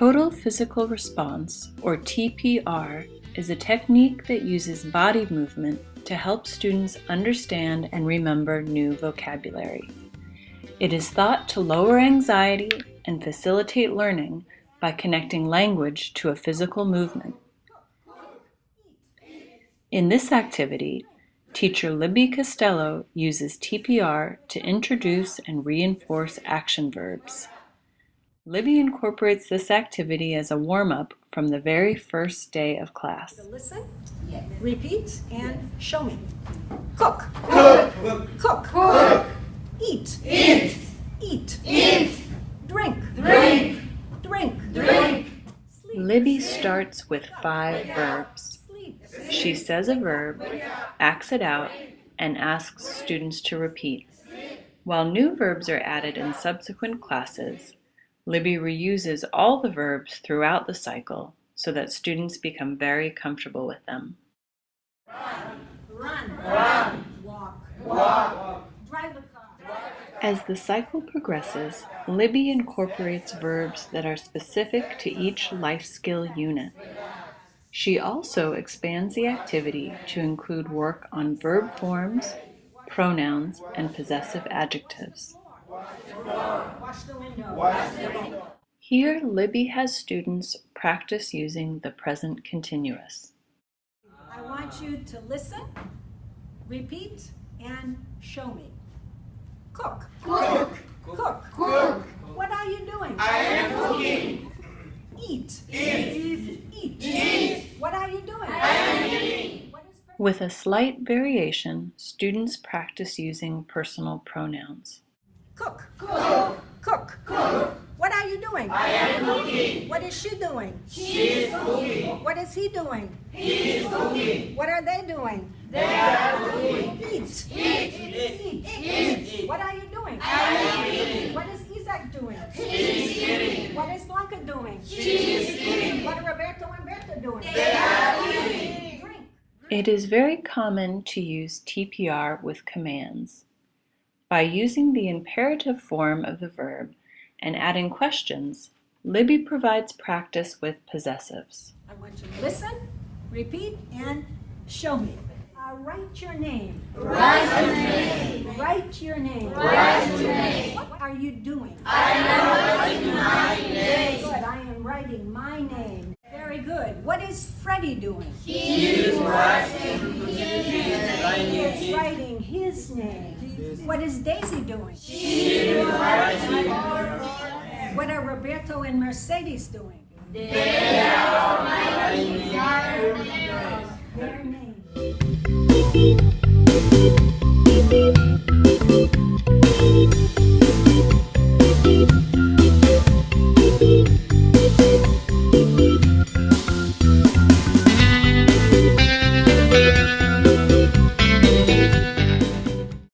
Total Physical Response, or TPR, is a technique that uses body movement to help students understand and remember new vocabulary. It is thought to lower anxiety and facilitate learning by connecting language to a physical movement. In this activity, teacher Libby Costello uses TPR to introduce and reinforce action verbs. Libby incorporates this activity as a warm-up from the very first day of class. Listen, repeat, and show me. Cook. Cook. Cook. Cook. Eat. Eat. Eat. Eat. Drink. Drink. Drink. Drink. Sleep. Libby starts with five verbs. Sleep. She says a verb, acts it out, and asks students to repeat. While new verbs are added in subsequent classes, Libby reuses all the verbs throughout the cycle so that students become very comfortable with them. Run. Run. Walk. Walk. Drive a car. As the cycle progresses, Libby incorporates verbs that are specific to each life skill unit. She also expands the activity to include work on verb forms, pronouns, and possessive adjectives. Wash the window. Here, Libby has students practice using the present continuous. I want you to listen, repeat, and show me. Cook. Cook. Cook. Cook. What are you doing? I am cooking. Eat. Eat. Eat. Eat. What are you doing? I am eating. With a slight variation, students practice using personal pronouns. Cook. Cook. Cook. Cook. What are you doing? I am cooking. What is she doing? She is cooking. What is he doing? He is cooking. What are they doing? They are doing. Eat. Eat. Eat. Eat. What are you doing? I am eating. What is Isaac doing? She is eating. What is Blanca doing? She is eating. What are Roberto and Berta doing? They are eating. Drink. It is very common to use TPR with commands. By using the imperative form of the verb and adding questions, Libby provides practice with possessives. I want you to listen, repeat, and show me. Uh, write your name. Write your name. Write your name. Write your name. What are you doing? I am writing my name. Good. I am writing my name. Very good. What is Freddie doing? He is writing. Name. What is Daisy doing? What are Roberto and Mercedes doing? They are